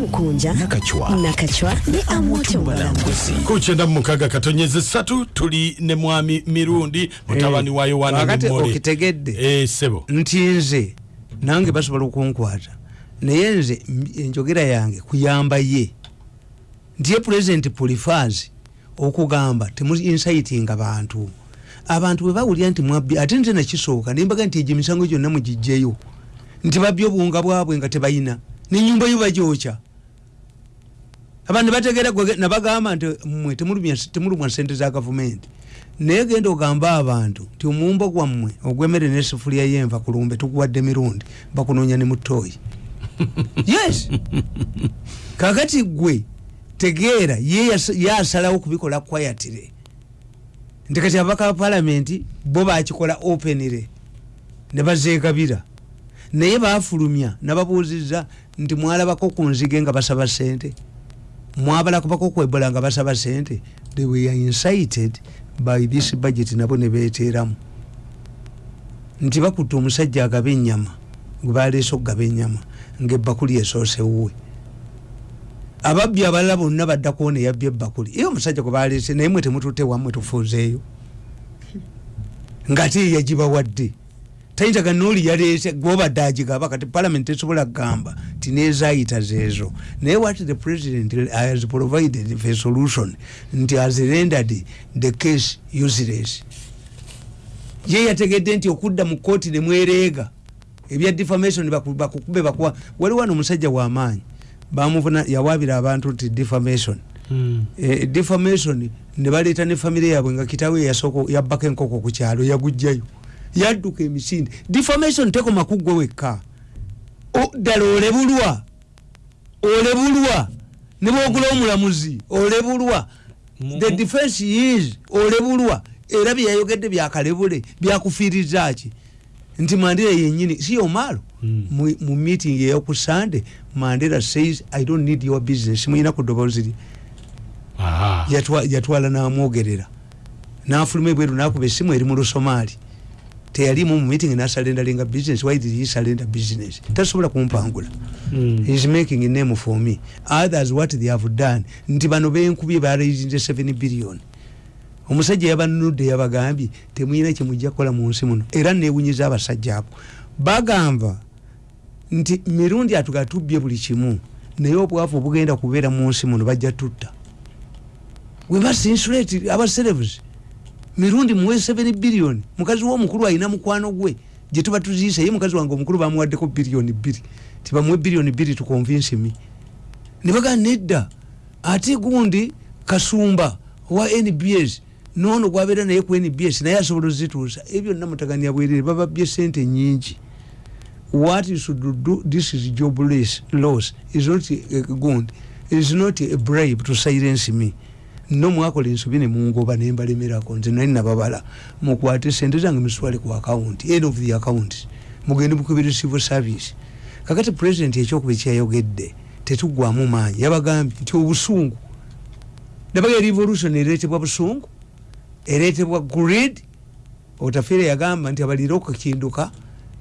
mukunja nakacwa ne amoto balambuzi ku kyenda mu mukaaga katonyeza ssatu tuli ne mwami mirundi mutabani wa yowaana nemole okitegedde Eh, sebo. nti nze nange basobola okunkwata naye nze enjogera yange kuyamba ye. Nti ye pulezidenti pulifaazi okugamba temuinsitinga bantu. Abantu bwe bawulira nti mwabbi ate nze nakisooka nembaga nti egyo emisango gyonna mugijjeyo nti babbye obuwunga bwabwe nga tebayina. Nenyumba yo bagyokya abantu bategeera gwe nabagamba nti mmwe temulumya- sente za gavumenti. Naye genda ogamba abantu nti omuwumbo gwammwe ogwemere nesufuliya yenva kulumbe tukuwadde mirundi bakunoonya ne mutoyi yes! Kakati gwe tegeera ye yas- ye asalawo kubikola kwayatire. Nti kati abaka ba palamenti bo bakikola openire ne bazeegabira. Naye bafulumya nababuuziza nti mwalabako ku nzige nga basaba sente mwabalakubako kwebola nga basaba sente. They were incited by this budget nabo ne beeteramu. Nti bakutta omusajja agaba ennyama gwe baleese okugaba ennyama ngaebbakuli esoosewuwe ababbi abalala bonna badda kuwona eyabbye ebbakuli iyo omusajja gwe baleese naye mwe temututte wammwe tufuuzeeyo. Ngate eyagibawadde tayinzaga nooli yaleese gwobadde agigaba kati palamenti tesobola kugamba ti nezayita zeezo. Naye what the president has provided a solution nti has rendered the case useless. Ye yategedde nti okudda mu kooti nemwereega ebya defamation baku- bakukube bakuwa wali wano omusajja wamaanyi bamuvuna yawabira abantu nti defamation. Eh, defamation ne baleeta ne famire yaabwe nga kitawe yasoko yabbako enkoko ku kyalo yagujjayo yadduka emisinde. Defamation tekoma kuggwe wekka. O- ddala olebulwa. Olebulwa. Ne bwogula omulamuzi olebulwa. The defense is olebulwa. Era byeyayogedde byakalebule byakufiiriza ki? Nti mandera yenyini si omalo. Mu mu meeting eyoku sunday mandera says i don't need your business. Muyina ku ddoboozi lye. Aha. yatwa- yatwala namwogerera. Nafuluma ebweru nakuba esimu eri mu lusomaali teyalimu mu meeting nasalendalinga business why did he surrender business? Tasobola kumpangula. He is making a name for me. Others what they have done nti bano benkubye baraisinze 7 billion. Omusajja yabanudde yabagambye temuyina kyemujja kukola mu nsi muno. Era newunyiza abasajja abo. Bagamba nti mirundi atugatubye buli kimu naye obwavu obugenda kubeera mu nsi muno bajja tutta. Webasinsulate abaserevuzi mirundi muwe 7 billion. Mukazi womukulu alina mukwano gwe. Gyetuba tuziisa ye mukazi wange omukulu bamuwaddeko biliyoni bbiri. Tibamuwe biliyoni bbiri tukonvinsi mi nebaga nedda. Ate gundi kasumba wa nbs nono gwabeera naye ku nbs naye asobola ozituusa. Ebyo namutagania bwerere bababye sente nyingi what you should do this is job loss, is not a gund is not a bribe to silence me no mwakola ensobi nemungoba nembalemerako nze nali nababala mukwate sente zange miswale ku account end of the account mugende mukubire civil service. Kakati president ekyokuba ekyayogedde tetugwamu maanyi yabagambye nti obusungu nabaga revolution ereetebwa busungu ereetebwa grid otafere yagamba nti abalira okukinduka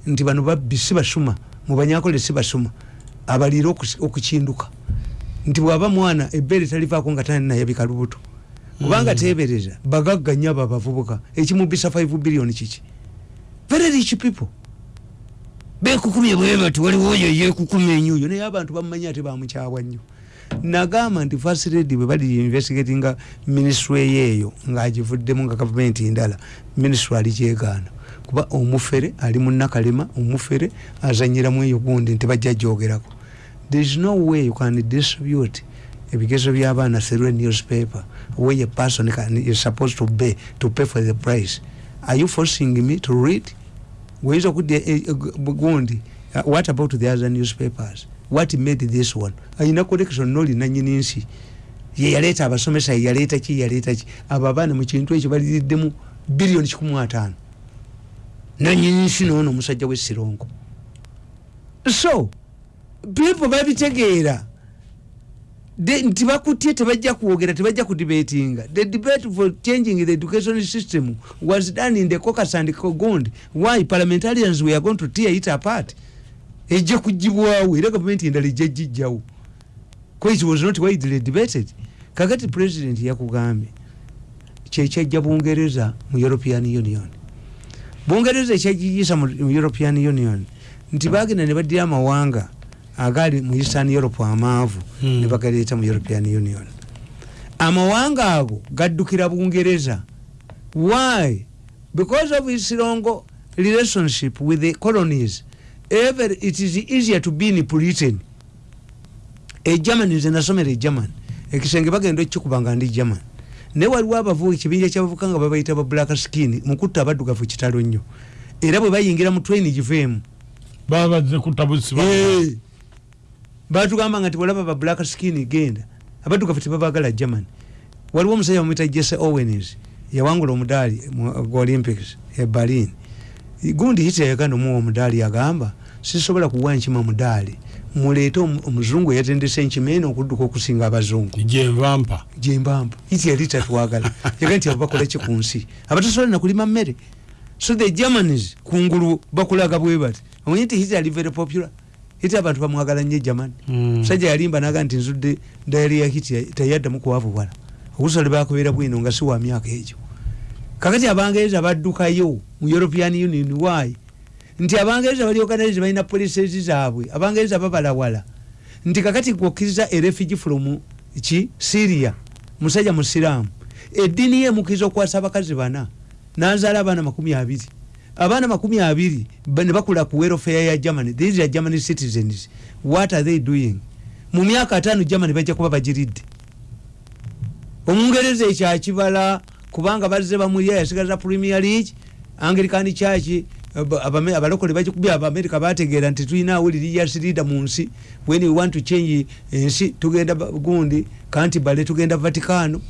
nti bano babbi si basuma mubanyakole si basuma okus- okukinduka nti bwaba mwana ebbeere talivaako nga tani nayabika lubuto. Kubanga tebereza bagagga nnyo abo abavubuka ekimubisa 5 billion kiki? Very rich people. Bekukumye bwebati waliwo oyo yekukumya enyuyo naye abantu bamumanyi ate bamukyawa nnyo. Nagamba nti first lady bwe bali investigatinga ministry eyeeyo ngaagivuddemu nga gavumenti ndala ministry alikyegaana kuba omufere ali munakalema omufere azanyiramu eyo gundi nti bajja gyogerako there is no way you can distribute ebigezo by'abaana through a newspaper where a person can, is supposed to pay, to pay for the price. Are you forcing me to read? Weyinza okudya gundi what about the other newspapers? What made this one? Ayina collection nolina nyini nsi ye yaleeta abasomesa ye yaleeta ki yaleeta ki. Abo abaana mu kintu ekyo baliriddemu biliyoni kikumu ataano nanyini nsi noono omusajja wesirongo so people babitegeera. Nti bakutye tebajja kwogera tebajja kudibatinga the debate for changing the education system was done in the caucus and kogond. Why? Parliamentarians were going to tear it apart. Ejja kugibwawo era gavumenti endala ejja gijjawo ko it was not widely debated. Kakati president yakugambye kyekyajja bungereza mu european union. Bungereza ekyagiyisa mu mu european union. Nti bagenda ne baddira amawanga agali mu eastern europe amaavu Hmm. ne bagaleeta mu european union. Amawanga ago gaddukira bungereza. Why? Because of its long relationship with the colonies. Ever it is easier to be in britain. Egermany nze nasomera egermany ekisenge bagenda okikuba nga ndi german. Naye waliwo abavubuka ekibinja kyabavuka nga babayita ba black skin mukutta abaddugavu kitalo nnyo. Era bwe bayingira mu train giveemu baba bazze kutabusi Eh. Batugamba nga tiwalaba ba black skin genda abaddugavu tebabagala german waliwo omusajja bamwita jesse owens yawangula omudaali mu gu olympics e berlin. Gundi hitler yaganda omuwa omudaali agamba sisobola kuwa nkima mudaali muleete omu- omuzungu eyatendesa enkima eno okudduka okusinga abazungu. Gyenvampa gyembamba iti yali tatwagala. Yaga nti abo bakola ki ku nsi? Abatasobola nakulima mmere. So the germans kungulu bakulaga bwe bati. Omanyi nti hitler ali very popular hitler abantu bamwagala nnyo german Mm. musajja yalimba naga nti nzudde dayali ya hitler teyaddamu kuwavubala okusala bakubeera bwino nga si wa myaka egyo. Kakati abangereza baddukayo mu european union why? Nti abangereza balioganize balina policies zaabwe abangereza babalawala nti kakati gwokkiriza erefugee from ki? Syria. Musajja musiraamu eddiini ye emukiriza okukwasa abakazi bana. Nazaala abaana makumi abiri abaana makumi abiri ne bakula ku welfare ya germany. These are germany citizens. What are they doing? Mu myaka ataano germany bajja kuba bagiridde. Omungereza ekyakibala kubanga bazze bamulya yasigaza premier league anglican church abalokole bakikubya abamerika bategeera nti tulina awulirias leader mu nsi. When we want to change ensi tugenda gundi kantibale tugenda vaticano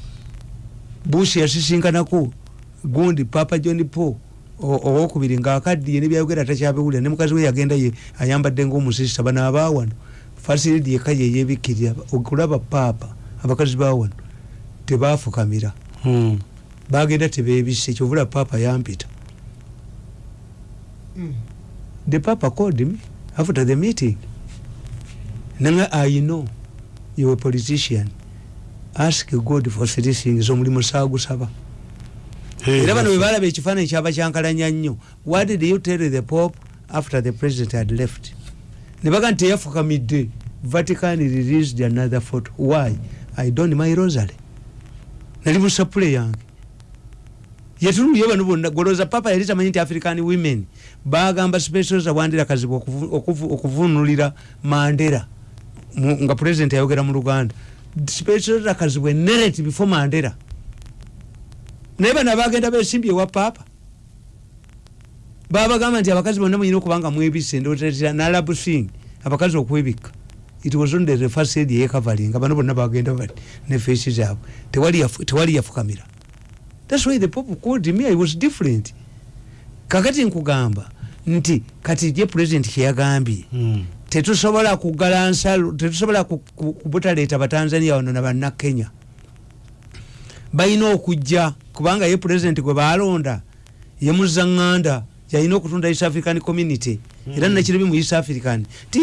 bush yasisinkanako gundi papa john paul owokubiri ngaakaddiye nebyayogera takyabiwulira. Ne mukazi we yagenda ye ayambadde ngaomusista bano abawano fasilidi yeka yeyebikkirira okulaba paapa abakazi bawano tebafukamira Mm. bagenda tebebise kyovula papa yampita. The papa called me after the meeting. Nanga i know you a politician. Ask god for three things. Omulimu saagusaba Hey, era bano bwe balaba ekifaananyi kyaba kyankalanya nnyo. What did you tell the pope after the president had left? Ne baga nti teyafukamidde vatican released another photo. Why? I don my rosary nali mu sapule yange. Yetululye bano bonna golooza papa yali tamanyi nti african women bagamba specials awandira kazibu okuvu- okuvu- okuvunulira mandera nga president yayogera mu luganda. Specials akazibwe narrative before mandera naye bano abagenda besimbye ewa paapa babagamba nti abakazi bonna muyina okubanga mwebise ndotetera nalabu sing abakazi okwebikka it was on the first aid yekavalinga bano bonna bagenda bati ne fesi zaabwe. Tewali yafu- tewali yafukamira. Thats why the pope called me i was different. Kakati nkugamba nti kati ye president kyeyagambye Mm. tetusobola kugala nsalo tetusobola ku- ku- kubutaleeta batanzania wano nabannakenya balina okujja kubanga ye president gwe balonda ye muzaŋŋanda yalina okutunda east african community. Era nakirabi mu east african. Ti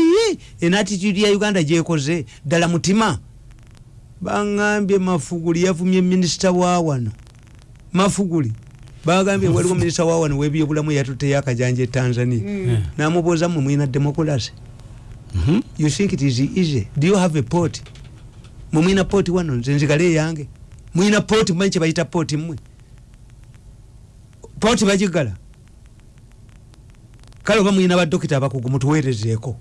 enatitude ya uganda gyekoze ddala mutima. Baŋambye mafuguli yavumye minisita wa wano. Mafuguli bagambye waliwo minisita wa wano webyobulamu yatuteyo akajanja e tanzania. Mm. namubuuza mwe mwina democracy. Mhm. you think it is easy? Do you have a port? Mwe mwina port wano nze nzigale eyange mwina port mumanyi kyebayita port mmwe. Port bagigala kale oba mwina badokita abakugu mutuweerezeeko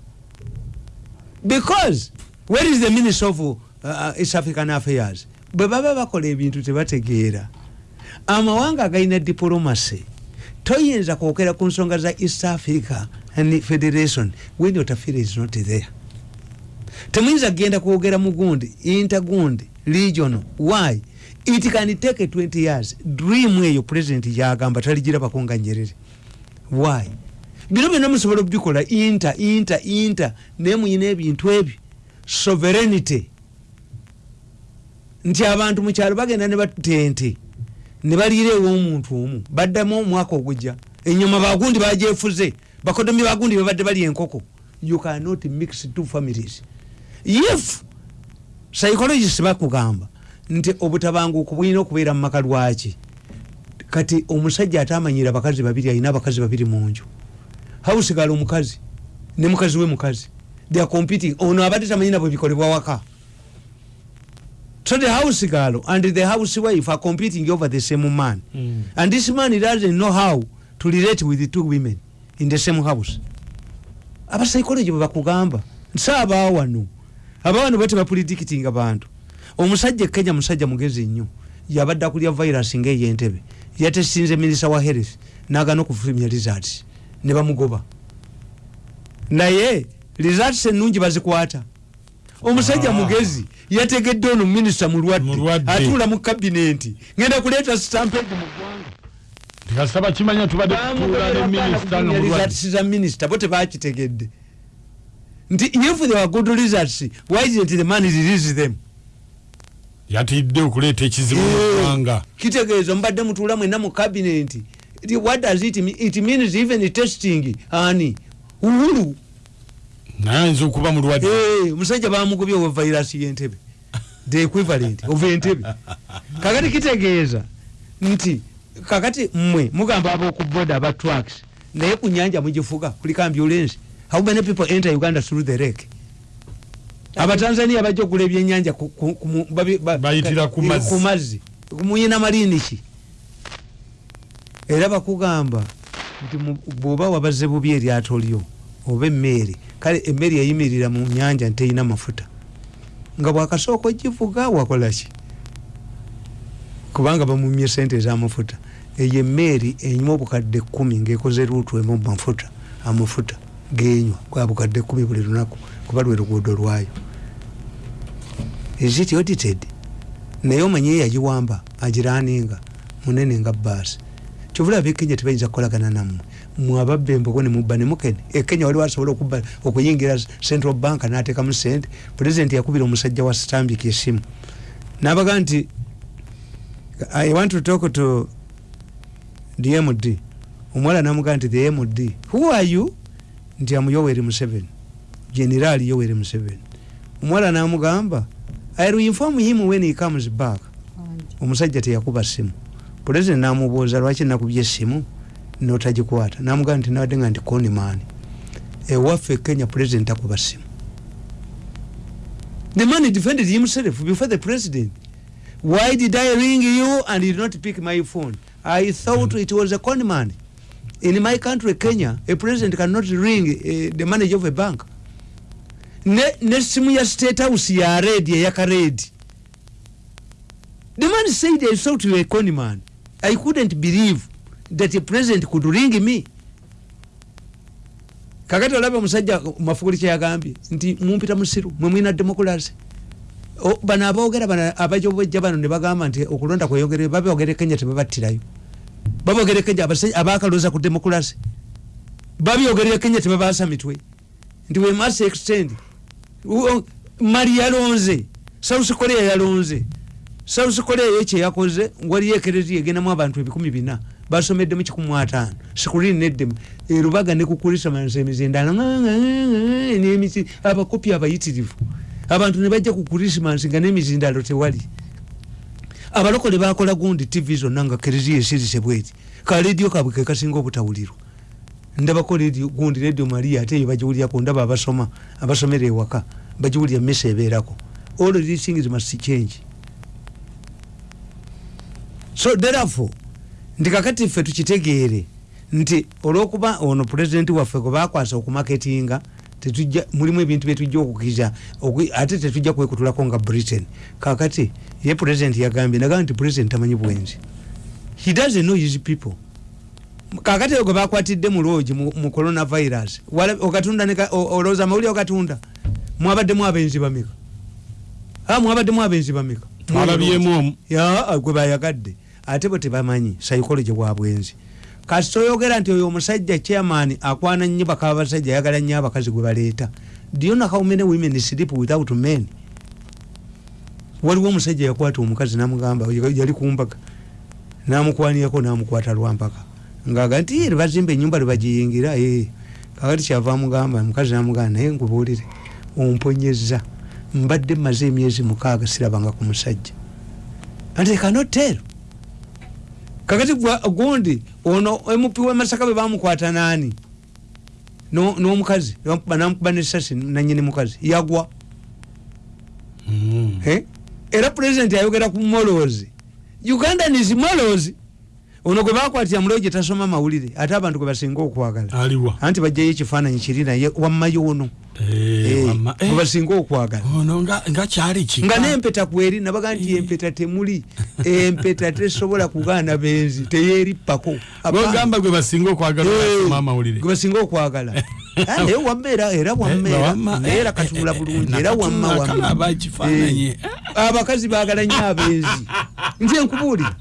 because where is the minister of uh, east african affairs? Bwe baba bakola ebintu tebategeera. Amawanga agalina diplomacy. Toyinza kwogera ku nsonga za east africa and federation when your tafiri is not there. Temuyinza kgenda kwogera mu gundi intergundi regional. Why it can take 20 years. Dream eyo president yagamba taligirabako nga nyerere. Why? Bino byonna musobola okubikola inter inter inter. Naye muyina ebintu ebyo. Sovereignty. Nti abantu mukyalo bagenda ne batente ne baliira ew'omuntu omu. Baddamu omwaka ogujja. Enyuma bagundi bagyefuze bakodomi bagundi bebadde bali enkoko. You cannot mix two families. If psychologist bakugamba nti obutabanguko bulina okubeera mu maka lwaki? Kati omusajja ate amanyira abakazi babiri alina abakazi babiri mu nju. Hausigala omukazi? Ne mukazi we mukazi. They are competing. Ono abadde tamanyi nabwe bikolebwa waka. So the house girl and the house wife are competing over the same man. Mm. and this man doesn't know how to relate with the two women in the same house. Abapsychology bwebakugamba nsaabaa wano. Abawano bate bapredicting abantu omusajja e kenya musajja mugezi nnyo yabadde akulya virus ngaeyentebe yatesinze minisa wa health nagana okufulumya results ne bamugoba. Naye results ennungi bazikwata. Omusajja Ah. mugezi yategedde ono minisita mulwadde. atuula mu kabinenti ngenda kuleeta stampede mu ggwanga. Tikasaba kimanya tubadde tutuula ne minisita nga mulwadde za minisita bo tebakitegedde nti if there were good results why didn't the man release them yatidde okuleeta ekizibu mu ggwanga. kitegeeza mubadde mutuula mwenna mu kabinenti what does it mean? it means even testing. Ani? Uhuru naye ayinza okuba mulwadde Eh, omusajja bamugobye owa virus yentebe. The equivalent of entebe. Kakati kitegeeza nti kakati mmwe mugamba abokuboda aba trucks naye ku nyanja mugifuga kuliko ambulance. How many people enter uganda through the lake abatanzania bajja okugula ebyenyanja Bayitira ku mazzi. muyina malini ki? Era bakugamba nti bw'oba wabaze bubi eryato lyo oba emmeeri kale emmeeri eyimirira mu nyanja nteyina mafuta. Nga bwakasooka ogivuga wakolaki kubanga bamumye sente ezamafuta eyo emmeeri enyuma obukadde kumi ngaekoze luutu emu mafuta amafuta genywa kwa bukadde kumi buli lunaku kuba lwe luguudo lwayo. Is it audited? Naye omanye eyagiwamba agiraninga munene nga baasi kyovulaba ekenya tebayinza kukolagana nammwe. Mwababba embogo nemubba nemukene ekenya waliwo asobola okuyingira central bank nateekamu sente pulezidenti yakubira omusajja wa stambik esimu. Nabaga nti i want to talk to the md omuwala namugaa nti the md who are you? Nti amuyoweri museveni generali yoweri museveni. Omuwala namugamba i will inform him when he comes back omusajja teyakuba simu pulezidenti namubuuza lwaki nakubye esimu notagikwata. Namugamba nti nabadde nga nti conman ewaffe kenya pulezidenti akuba simu the man defended himself before the president. Why did i ring you and did not pick my phone? I thought it was a conman in my country kenya a president cannot ring uh, the manager of a bank ne, ne simu ya state house ya red eyaka red. The man said thought you were a conman i couldn't believe that a president could ring me. Kakati olaba omusajja mafukuli kyeyagambye nti mumpita musiru mwemwina demokrasi O- bano aboogera bano abajobojja bano ne bagamba nti okulonda kweyongere babyogere kenya tebabattirayo. Babyogere kenya abasajja abakaloza ku demokrasi babyogerera kenya tebabaasa mitwe nti we must extend mali yalonze south korea yalonze south korea yo kyeyakoze waliyo ekereziya egendamu abantu ebikumi bina. Basomedde mu kikumi ataano sikulini neddemu erubaga ne kukurisamansa emizindalo nemisi abakopi abayitirivu. Abantu ne bajja ku kurisimansi nga nemizindalo tewali. Abalokole bakola gundi tv zonna nga kereziya esirise bweti. Ka lediyo kabwe kekasinga obutawulirwa ndabako lediyo gundi lediyo maria ate eyo bagiwulirako ndaba abasoma abasomera ewaka bagiwulira mesa ebeerako. All these things must change. So therefore nti kakati ffe tukitegeere nti olwokuba ono pulezidenti waffe gwe bakwasa okumaketinga tetujja mulimu ebintu byetujja okukiza ate tetujja kwekutulako nga britain. Kakati ye pulezidenti yagambye nagamba nti pulezidenti tamanyi bwenzi. He doesn't know his people kakati gwe bakwatidde mu loogi mu coronavirus. Okatunda olowooza mawulire okatunda mwabaddemu abenzi bameka? Mwabaddemu abenzi bameka? Ya gwe bayagadde. Ate bwe tebamanyi psychology bwa bwenzi. Kasi toyogera nti oyo omusajja chairman akwana nnyo baka abasajja ayagala nnyo abakazi gwe baleeta. Know how many women sleep without men? Waliwo omusajja yakwata omukazi namugamba yali kumbaga namukwanirako namukwata lwampaka ngaaga nti "Eh, lwebazimba enyumba lwebagiyingira eh." kakati kyava amugamba omukazi namugamba naye nkubuulire omponyeza mbadde mmaze emyezi mukaaga sirabanga ku musajja anti kanotero. Kakati gundi ono mp wemasaka bwe bamukwata naani No- n'omukazi namukuba nesasi nanyini mukazi yagwa. Mm. Era pulezidenti ayogera ku molozi. Ugandan is molozi ono gwe bakwatira mulewo gye tasoma mawulire ate abantu gwe basinga okwagala. Anti bajjayo ekifaananyi kiri naye wammayo ono. Eh, wamma- eh, gwe basinga okwagala. Ono nga n'empeta kweri nabaga nti empeta temuli. Empeta tesobola kugaana benzi teyerippako. Bogamba gwe basinga okwagala basoma amawulire. gwe basinga okwagala. Ah, naye wamma era wamma Eh, era eh, katunula eh, bulungi eh, era wamma wamma. Eh, abakazi bagala nnyo abenzi. Nze nkubuulira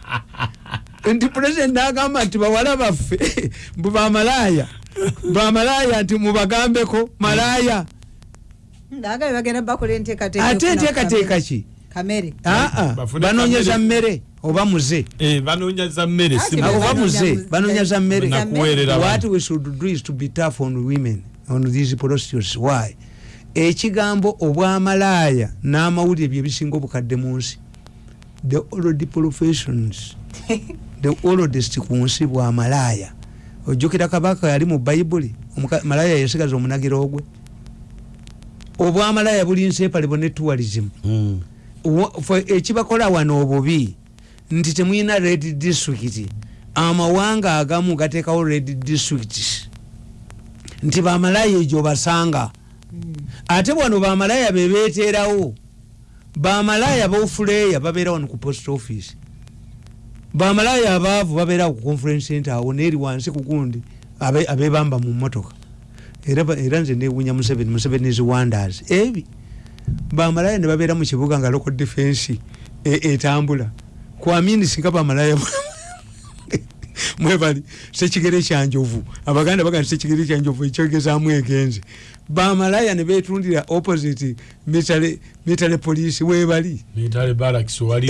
nti pulezidenti nagamba nti bawala baffe mbu bamalaaya bamalaaya nti mubagambeko malaaya. Ate enteekateeka ki? Aa kamere. mmere oba muze? Eh, oba muze banoonyaza mmere what we should do is to be tough on women on these prostitutes. Why? Ekigambo obwamalaaya n'amawulire bye bisinga obukadde mu nsi. The old professions the oldest ku nsi bwamalaaya ojjukira kabaka yali mu bayibuli malaaya yasigaza omunagiro ogwe. Obwamalaaya buli nsepalebo ne tourism. Mm. Fe- ekibakola wano obubi nti temulina red district. Amawanga agamu gateekawo red district. Nti bamalaya egyo basanga. Ate wano bamalaya bebeteerawo bamalaya bofuleya babeera wano ku post office bamalaya abaavu babeerawo ku conference center awo neeri wansi kugundi abe- abebamba mu motoka era nze newunya museveni museveni is wonders. Ebi bamalaya ne babeera mu kibuga nga local defense e- etambula. Kwamini singa bamalaya mwebali sekigere kyanjovu. Abaganda baga sekigere kyanjovu ekyogezaamu egenze. Bamalaya ne betundira opposite mitale police webali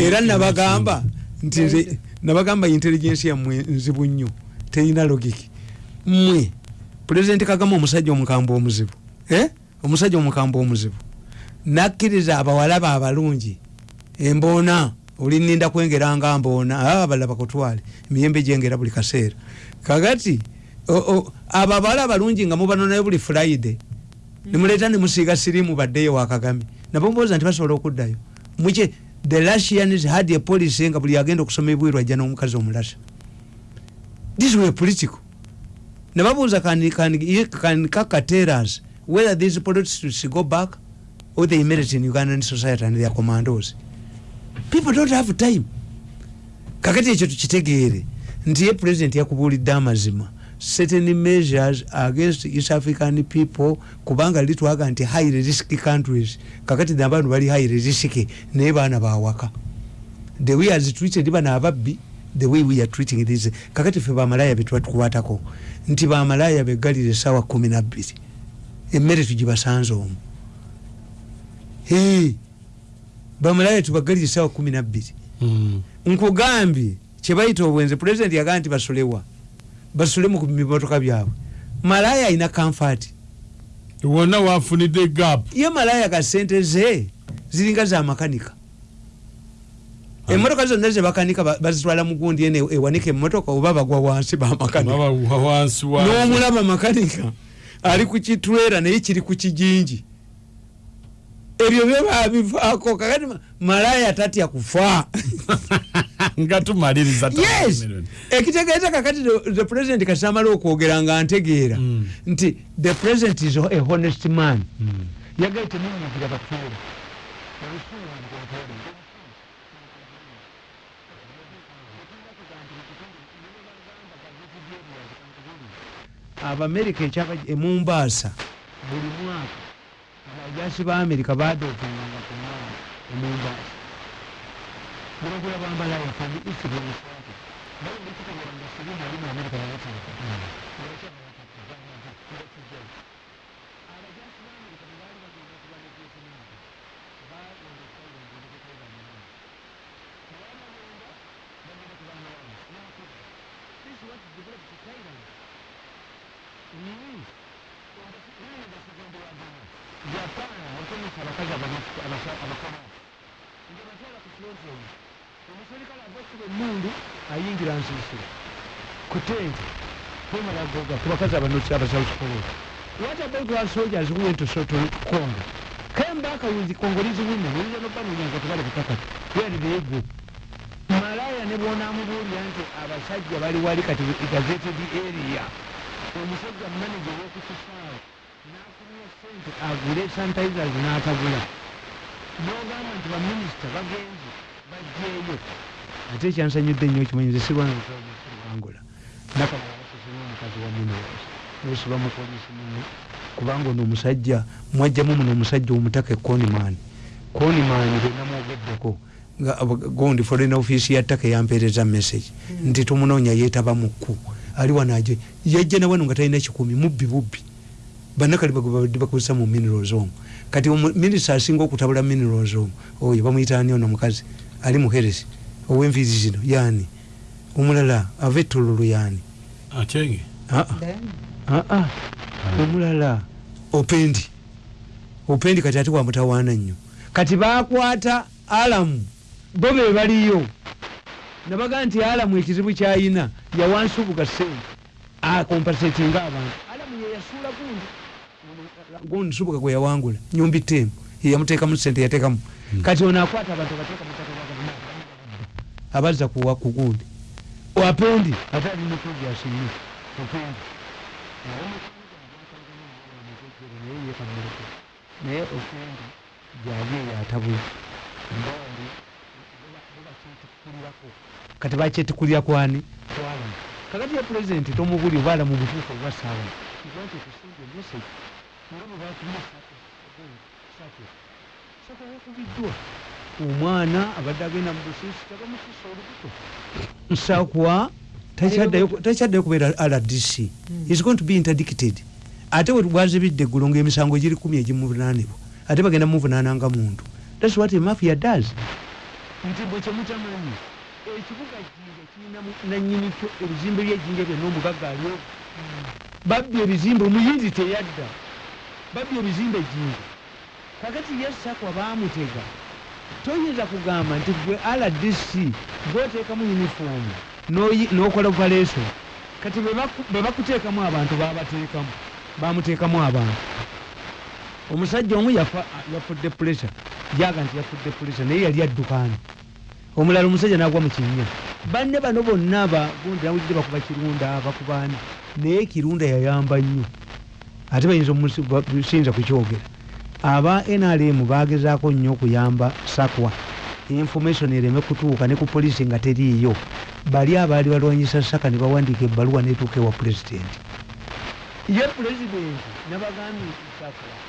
era nabagamba nti nabagamba intelligence yammwe nzibu nnyo terina logiki. Mmwe pulezidenti kagame omusajja omukambwe omuzibu eh? omusajja omukambwe omuzibu. Nakkiriza abawalaba abalungi emboona olininda kwengeranga mboona aa balaba kutwale emiyembe gyengera buli kaseera. O- abo abawala abalungi nga mubanonayo buli friday nemuleeta nemusiiga sirimu baddeyo wakagame nabo mubooza nti basobola okuddayo. Muke the russians had a policy nga buli agenda okusoma ebwiru ajja n'omukazi omulasa. This were political. Nebabuuza can, can, can kaka tell us whether these politics go back or they merit in ugandan society and their commandos. People don't have time. Kakati ekyo tukitegeere. Nti ye president yakubuulidde amazima certain measures against east african people kubanga litwaga nti high risk countries. Kakati nabantu bali high risk naye baana bawaka the way as treated bano ababbi the way we are treating this kakati fe bamalaya betwatukwatako nti bamalaya begalire esawa kumi nabbiri emmere tugibasanze omu. Hey, bamalaya tubagalire esawa kumi nabbiri Mm. nkugambye kyebayita obwenzi pulezidenti yagamba nti basolewa basole mu bimotoka byabwe. Malaya alina kamfati wonna wafunidde gap. Ye malaya ga sente ze ziringa za makanika. Emotoka zonna zebakanika ba- bazitwala mugundi ene ewanika emotoka oba bagwa wansi bamakanika baba wansi wa n'omulaba makanika ali ku kitwera naye kiri ku kijinji. Ebyo byebabivaako kakati ma- malaya tatya kufa nga tumaliriza yes! ekitegeeza kakati the- president kasamala okwogera nga ntegeera Mm. nti the president is a honest man. Yagaye temunyigira batuula. Abamerika ekyaba emumbaasa buli mwaka abajasi ba amerika badookinganga ku mwaka emumbaasa biragula bambala yaffe isibwa naye ndikitegeranga sirina ali mu amerika yabateekatana abajasi b'amerika who went to congo came back with congolese women oyinza nobanulyango tebali kukakati where did they go malaya ne bwonamubuulira nti abasajja bali wali kati gazeted area. Omusajja manaje wokukisaawe nafunira sente agule sanitizers n'atagula. Nogamba nti baminisita bagenze bajjeeyo ate ekyansanyudde nnyo okimanyize sirwanangola nakamalaasesina omukazi wa mineros osiba mu polisi muno. Kubanga ono omusajja mwajjamu muno omusajja omutaka ekonimaani konimaani benamwogeddeko gondi foreign office ya taka yampeereza message. Nti tumunoonya yeetaba mukku. Ali wanaje yajja nawano nga talina kikumi mubbi bubbi. Bannakali babadde bakozesa mu minerals omwo kati minisita asinga okutabula minerals omwo oyo bamuyitaani ono mukazi ali muheresi ow'enviiri zino yaani omulala ava ettololo yaani akyenge aa omulala opendi opendi kati ate wamutawaana nnyo. Kati bakwata alamu bo be baliyo. Nabaga nti alamu ekizibu kyayina yawansubuga sente akompasetinga abantu. Alamu yeyasuula gundi. Gundi subuga gwe yawangula nyumbi temu yeyamuteekamu sente yateekamu. Kati ono akwata abantu abateeka abazza kuwa ku gundi wapendi. Ate ali muprograsinyo opendi naye opendi gyali eyatabula kati bakyetikulira kwani? Kwalamu kakati ya pulezidenti tomubuli obaala mu butuufu obwa saala nti okusinga emesage nga bwe bakubiddwa omwana abadde agenda mu busiisi tabamusiisa olubuto. Nsakwa takyaddayo kubeera rdc is going to be interdicted. Ate webwazibidde eggulu ngaemisango giri kumi egimuvunaanibwa ate bagenda muvunaananga muntu. Thats what mafia does. Nti bwe kyemutamanyi ekibuga jinja kirina nanyini kyo ebizimbe byejinja byonna omugagga aliwo babbi ebizimbe omuyinzi teyadda. Babbi ebizimbe jinja kakati yesakwa bamutega toyinza kugamba nti gwe rdc gwoteekamu uniform nokola operation kati bwe bakuteekamu abantu babateekamu bamuteekamu abantu. Omusajja omu yafudde pressure jaga nti yafudde pressure naye yali addukaani omulala omusajja nagwa mu kinnya. Banne bano bonna bagundi nawulidde bakuba kirunda bakubaani naye kirunda yayamba nnyo. Ate bayinza kukyogera aba nrm bagezaako nnyo okuyamba sakwa. Information ereme kutuuka ne ku polisi nga teriiyo. Bali abaali balwanyisa saka ne bawandiika ebbaluwa netuuka ewa pulezidenti ye pulezidenti nabagambye sakwa